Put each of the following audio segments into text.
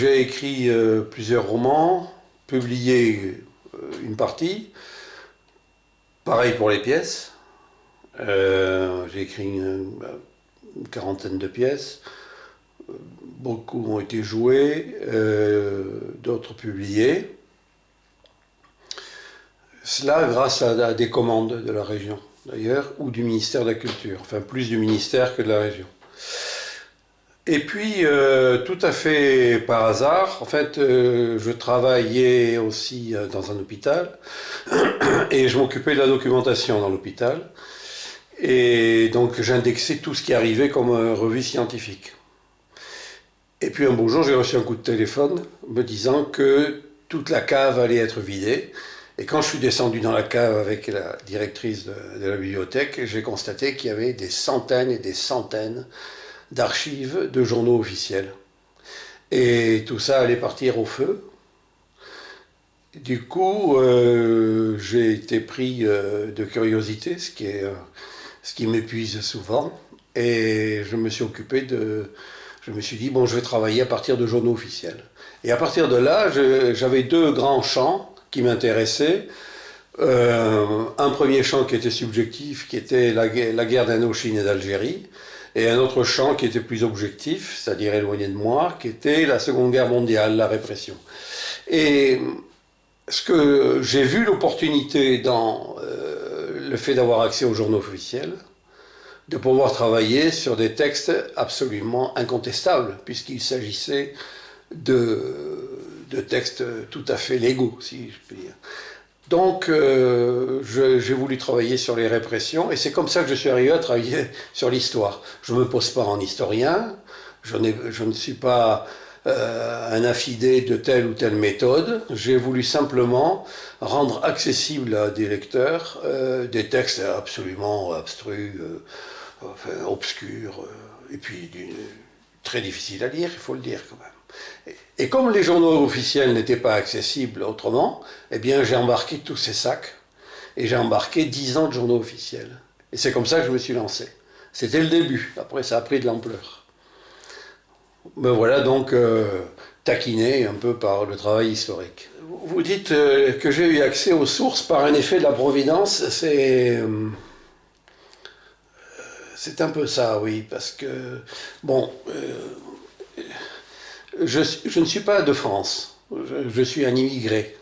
j'ai écrit euh, plusieurs romans, publié euh, une partie. Pareil pour les pièces. Euh, j'ai écrit une, quarantaine de pièces. Beaucoup ont été jouées, d'autres publiées. Cela grâce à des commandes de la région, d'ailleurs, ou du ministère de la Culture. Enfin, plus du ministère que de la région. Et puis, euh, tout à fait par hasard, en fait, euh, je travaillais aussi euh, dans un hôpital et je m'occupais de la documentation dans l'hôpital. Et donc, j'indexais tout ce qui arrivait comme revue scientifique. Et puis, un beau jour, j'ai reçu un coup de téléphone me disant que toute la cave allait être vidée. Et quand je suis descendu dans la cave avec la directrice de, de la bibliothèque, j'ai constaté qu'il y avait des centaines et des centaines d'archives de journaux officiels. Et tout ça allait partir au feu. Du coup, euh, j'ai été pris euh, de curiosité, ce qui, euh, qui m'épuise souvent. Et je me suis occupé de... Je me suis dit, bon, je vais travailler à partir de journaux officiels. Et à partir de là, j'avais deux grands champs qui m'intéressaient. un premier champ qui était subjectif, qui était la, la guerre d'Indochine et d'Algérie, et un autre champ qui était plus objectif, c'est-à-dire éloigné de moi, qui était la Seconde Guerre mondiale, la répression. Et ce que j'ai vu l'opportunité dans euh, le fait d'avoir accès aux journaux officiels, de pouvoir travailler sur des textes absolument incontestables, puisqu'il s'agissait de, de textes tout à fait légaux, si je puis dire. Donc, euh, j'ai voulu travailler sur les répressions, et c'est comme ça que je suis arrivé à travailler sur l'histoire. Je ne me pose pas en historien, je, ne suis pas euh, un affidé de telle ou telle méthode. J'ai voulu simplement rendre accessible à des lecteurs euh, des textes absolument abstrus, obscurs, et puis très difficiles à lire, il faut le dire quand même. Et comme les journaux officiels n'étaient pas accessibles autrement, eh bien j'ai embarqué tous ces sacs et j'ai embarqué 10 ans de journaux officiels. Et c'est comme ça que je me suis lancé. C'était le début, après ça a pris de l'ampleur. Ben voilà donc euh, taquiné un peu par le travail historique. Vous dites euh, que j'ai eu accès aux sources par un effet de la providence, c'est... Euh, c'est un peu ça, oui, parce que, bon, je, ne suis pas de France, je, suis un immigré.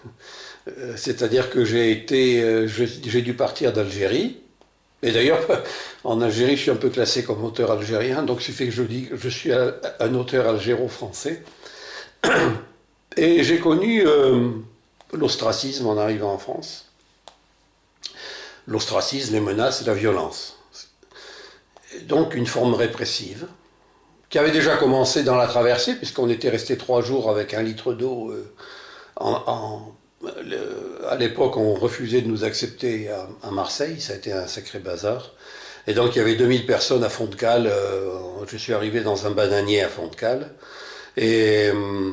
Euh, c'est-à-dire que euh, j'ai dû partir d'Algérie. Et d'ailleurs, en Algérie, je suis un peu classé comme auteur algérien, donc ce fait que je dis que je suis un auteur algéro-français. Et j'ai connu euh, l'ostracisme en arrivant en France. L'ostracisme, les menaces la violence. Donc une forme répressive qui avait déjà commencé dans la traversée, puisqu'on était resté trois jours avec un litre d'eau. Euh, à l'époque, on refusait de nous accepter à, Marseille, ça a été un sacré bazar. Et donc, il y avait 2000 personnes à Font-de-Cale. Euh, je suis arrivé dans un bananier à Font-de-Cale. Et euh,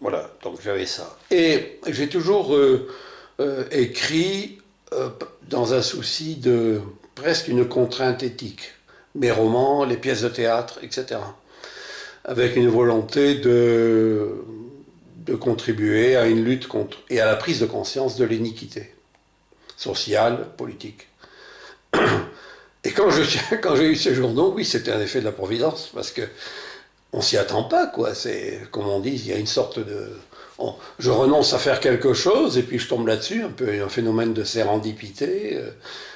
voilà, donc j'avais ça. Et j'ai toujours écrit dans un souci de presque une contrainte éthique mes romans, les pièces de théâtre, etc. Avec une volonté de, de contribuer à une lutte contre et à la prise de conscience de l'iniquité sociale, politique. Et quand j'ai eu ces journaux, oui, c'était un effet de la providence, parce que on s'y attend pas, quoi. C'est, comme on dit, il y a une sorte de... je renonce à faire quelque chose, et puis je tombe là-dessus, un peu un phénomène de sérendipité. Euh,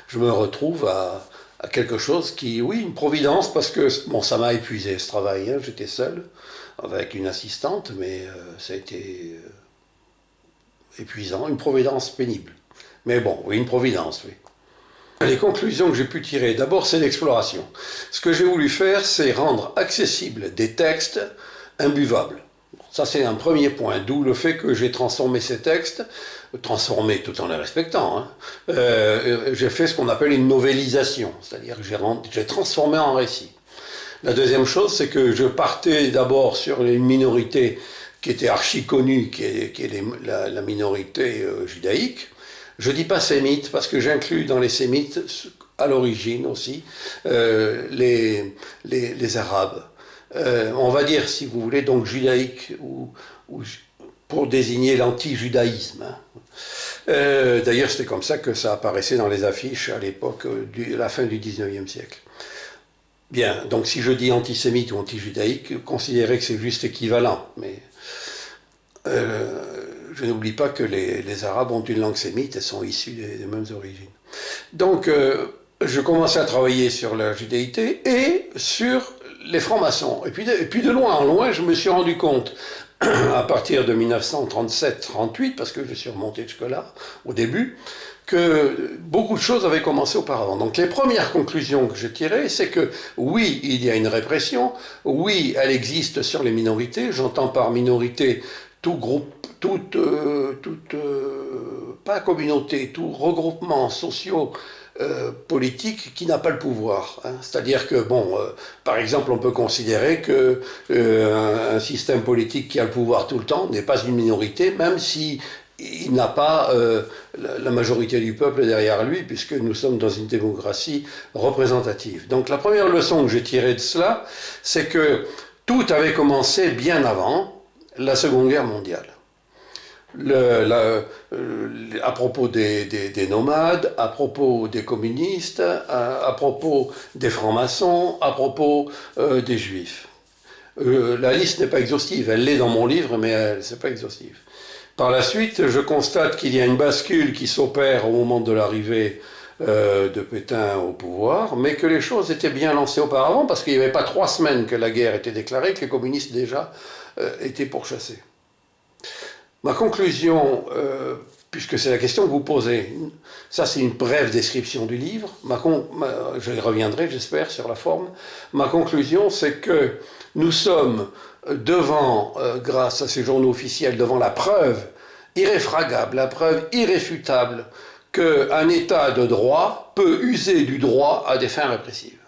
je me retrouve à, à quelque chose qui, oui, une providence, parce que, bon, ça m'a épuisé ce travail, hein, j'étais seul, avec une assistante, mais euh, ça a été euh, épuisant, une providence pénible. Mais bon, oui, une providence, oui. Les conclusions que j'ai pu tirer, d'abord, c'est l'exploration. Ce que j'ai voulu faire, c'est rendre accessibles des textes imbuvables. Ça, c'est un premier point, d'où le fait que j'ai transformé ces textes transformé tout en les respectant. Hein. Euh, j'ai fait ce qu'on appelle une novélisation, c'est-à-dire que j'ai transformé en récit. La deuxième chose, c'est que je partais d'abord sur une minorité qui était archi connue, qui est, la, minorité euh, judaïque. Je dis pas sémite parce que j'inclus dans les sémites, à l'origine aussi, euh, les, Arabes. On va dire, si vous voulez, donc judaïque, ou, pour désigner l'anti-judaïsme. Hein. D'ailleurs, c'était comme ça que ça apparaissait dans les affiches à l'époque, de la fin du 19e siècle. Bien, donc si je dis antisémite ou anti-judaïque, considérez que c'est juste équivalent, mais euh, je n'oublie pas que les, Arabes ont une langue sémite et sont issus des, mêmes origines. Donc, euh, je commençais à travailler sur la judéité et sur les francs-maçons. Et puis, et puis de loin en loin, je me suis rendu compte, à partir de 1937-38, parce que je suis remonté jusque-là, au début, que beaucoup de choses avaient commencé auparavant. Donc les premières conclusions que j'ai tirées, c'est que oui, il y a une répression, oui, elle existe sur les minorités, j'entends par minorité tout groupe, toute, euh, toute euh, pas communauté, tout regroupement socio euh, politique qui n'a pas le pouvoir. Hein. C'est-à-dire que, bon, par exemple, on peut considérer que un, système politique qui a le pouvoir tout le temps n'est pas une minorité, même si il n'a pas euh, la majorité du peuple derrière lui, puisque nous sommes dans une démocratie représentative. Donc la première leçon que j'ai tirée de cela, c'est que tout avait commencé bien avant la Seconde Guerre mondiale. Euh, à propos des, nomades, à propos des communistes, à, propos des francs-maçons, à propos euh, des juifs. la liste n'est pas exhaustive, elle l'est dans mon livre, mais elle n'est pas exhaustive. Par la suite, je constate qu'il y a une bascule qui s'opère au moment de l'arrivée euh, de Pétain au pouvoir, mais que les choses étaient bien lancées auparavant, parce qu'il n'y avait pas trois semaines que la guerre était déclarée, que les communistes déjà euh, étaient pourchassés. Ma conclusion, euh, puisque c'est la question que vous posez, ça c'est une brève description du livre, je reviendrai j'espère sur la forme, ma conclusion c'est que nous sommes devant, euh, grâce à ces journaux officiels, devant la preuve irréfragable, la preuve irréfutable qu'un État de droit peut user du droit à des fins répressives.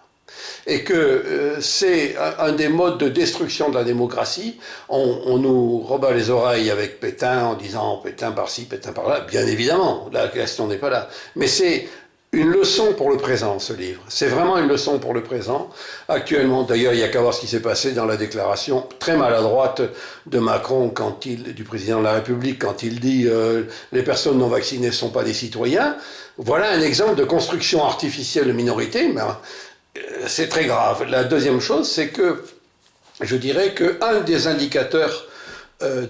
Et que euh, c'est un, des modes de destruction de la démocratie. On, on, nous rebat les oreilles avec Pétain en disant Pétain par-ci, Pétain par-là. Bien évidemment, la question n'est pas là. Mais c'est une leçon pour le présent, ce livre. C'est vraiment une leçon pour le présent. Actuellement, d'ailleurs, il n'y a qu'à voir ce qui s'est passé dans la déclaration très maladroite de Macron, quand il, du président de la République, quand il dit euh, les personnes non vaccinées ne sont pas des citoyens. Voilà un exemple de construction artificielle de minorité, c'est très grave. La deuxième chose, c'est que je dirais qu'un des indicateurs euh,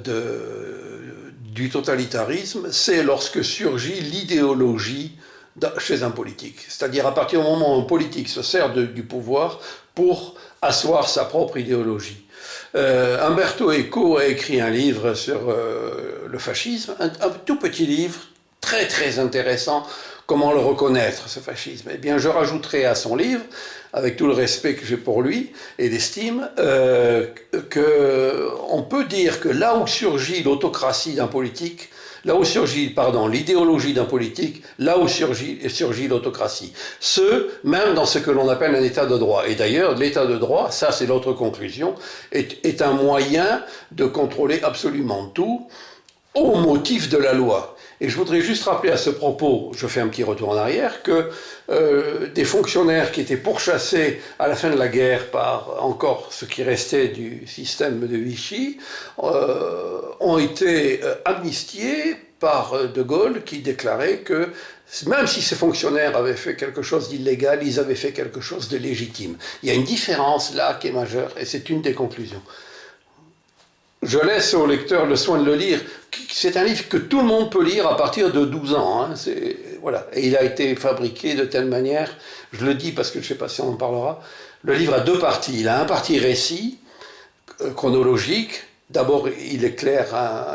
du totalitarisme, c'est lorsque surgit l'idéologie chez un politique. C'est-à-dire à partir du moment où un politique se sert du pouvoir pour asseoir sa propre idéologie. Euh, Umberto Eco a écrit un livre sur euh, le fascisme, un, tout petit livre, très très intéressant, comment le reconnaître, ce fascisme? Eh bien, je rajouterai à son livre, avec tout le respect que j'ai pour lui et l'estime, euh, qu'on peut dire que là où surgit l'autocratie d'un politique, là où surgit pardon, l'idéologie d'un politique, là où surgit, l'autocratie. Ce, même dans ce que l'on appelle un état de droit. Et d'ailleurs, l'état de droit, ça c'est l'autre conclusion, est un moyen de contrôler absolument tout au motif de la loi. Et je voudrais juste rappeler à ce propos, je fais un petit retour en arrière, que euh, des fonctionnaires qui étaient pourchassés à la fin de la guerre par encore ce qui restait du système de Vichy euh, ont été euh, amnistiés par De Gaulle qui déclarait que même si ces fonctionnaires avaient fait quelque chose d'illégal, ils avaient fait quelque chose de légitime. Il y a une différence là qui est majeure et c'est une des conclusions je laisse au lecteur le soin de le lire. C'est un livre que tout le monde peut lire à partir de 12 ans. Hein. Voilà. Et il a été fabriqué de telle manière, je le dis parce que je ne sais pas si on en parlera, le livre a deux parties. Il a un parti récit, euh, chronologique. D'abord, il éclaire,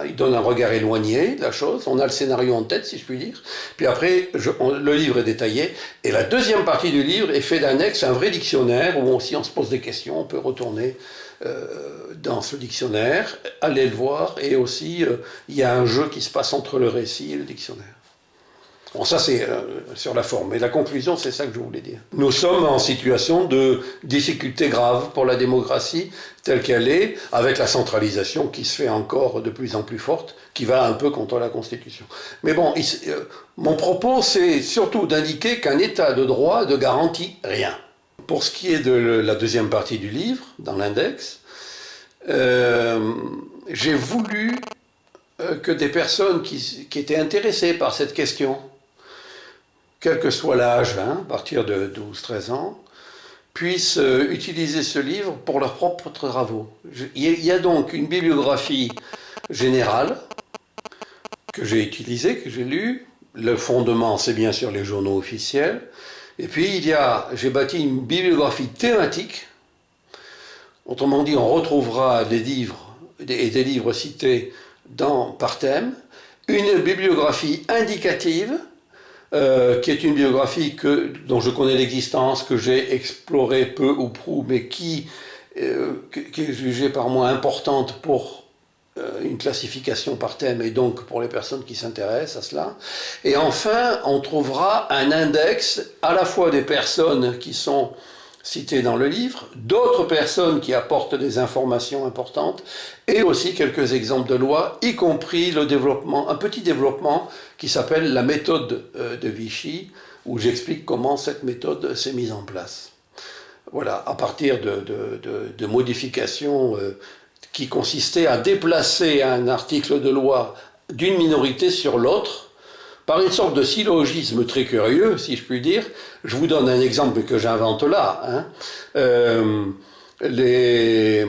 il donne un regard éloigné de la chose. On a le scénario en tête, si je puis dire. Puis après, le livre est détaillé. Et la deuxième partie du livre est fait d'annexes, un vrai dictionnaire où si on se pose des questions, on peut retourner euh, dans ce dictionnaire, allez le voir, et aussi euh, il y a un jeu qui se passe entre le récit et le dictionnaire. Bon, ça c'est euh, sur la forme, mais la conclusion c'est ça que je voulais dire. Nous sommes en situation de difficulté grave pour la démocratie telle qu'elle est, avec la centralisation qui se fait encore de plus en plus forte, qui va un peu contre la Constitution. Mais bon, mon propos c'est surtout d'indiquer qu'un État de droit ne garantit rien. Pour ce qui est de la deuxième partie du livre, dans l'index, euh, j'ai voulu euh, que des personnes qui, étaient intéressées par cette question, quel que soit l'âge, hein, à partir de 12-13 ans, puissent euh, utiliser ce livre pour leurs propres travaux. Il y a donc une bibliographie générale que j'ai utilisée, que j'ai lue. Le fondement, c'est bien sûr les journaux officiels. Et puis, il y a, j'ai bâti une bibliographie thématique. Autrement dit, on retrouvera des livres et des livres cités par thème. Une bibliographie indicative, euh, qui est une biographie dont je connais l'existence, que j'ai explorée peu ou prou, mais qui, euh, est jugée par moi importante pour une classification par thème et donc pour les personnes qui s'intéressent à cela. Et enfin, on trouvera un index à la fois des personnes qui sont citées dans le livre, d'autres personnes qui apportent des informations importantes et aussi quelques exemples de lois, y compris le développement, un petit développement qui s'appelle la méthode euh, de Vichy, où j'explique comment cette méthode s'est mise en place. Voilà, à partir de, de modifications euh, qui consistait à déplacer un article de loi d'une minorité sur l'autre par une sorte de syllogisme très curieux, si je puis dire. Je vous donne un exemple que j'invente là. Hein. Euh, les,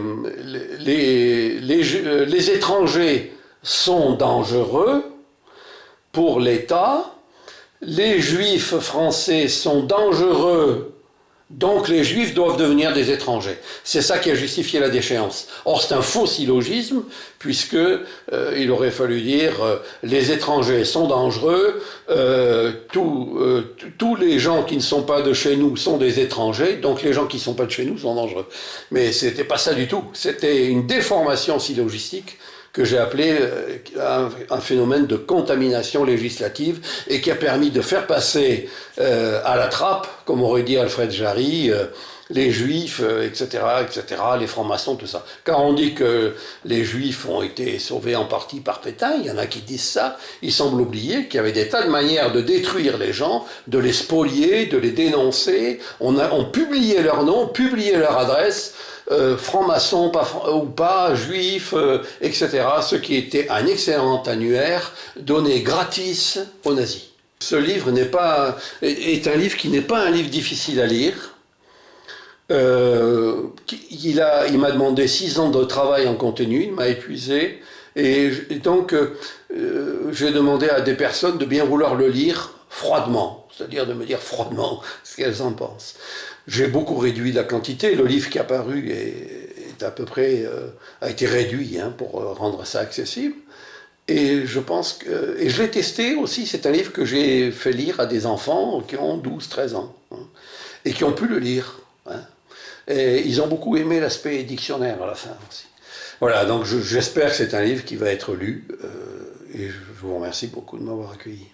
les, les, les étrangers sont dangereux pour l'État, les juifs français sont dangereux donc les juifs doivent devenir des étrangers. C'est ça qui a justifié la déchéance. Or c'est un faux syllogisme, puisque euh, il aurait fallu dire euh, les étrangers sont dangereux, euh, tous les gens qui ne sont pas de chez nous sont des étrangers, donc les gens qui ne sont pas de chez nous sont dangereux. Mais c'était pas ça du tout. C'était une déformation syllogistique que j'ai appelé euh, un, phénomène de contamination législative et qui a permis de faire passer euh, à la trappe, comme aurait dit Alfred Jarry, euh, les juifs, etc., etc., les francs-maçons, tout ça. Quand on dit que les juifs ont été sauvés en partie par Pétain, il y en a qui disent ça, il semble oublier qu'il y avait des tas de manières de détruire les gens, de les spolier, de les dénoncer. On, a, on publiait leur nom, publiait leur adresse, euh, francs-maçons ou pas, juifs, euh, etc., ce qui était un excellent annuaire donné gratis aux nazis. Ce livre n'est pas, est un livre qui n'est pas un livre difficile à lire. Euh, il m'a demandé six ans de travail en contenu, il m'a épuisé, et, donc j'ai demandé à des personnes de bien vouloir le lire froidement, c'est-à-dire de me dire froidement ce qu'elles en pensent. J'ai beaucoup réduit la quantité. Le livre qui est apparu est, à peu près euh, a été réduit hein, pour euh, rendre ça accessible. Et je pense que et je l'ai testé aussi. C'est un livre que j'ai fait lire à des enfants qui ont 12-13 ans hein, et qui ont pu le lire. Hein. Et ils ont beaucoup aimé l'aspect dictionnaire à la fin aussi. Voilà, donc j'espère que c'est un livre qui va être lu. Euh, et je vous remercie beaucoup de m'avoir accueilli.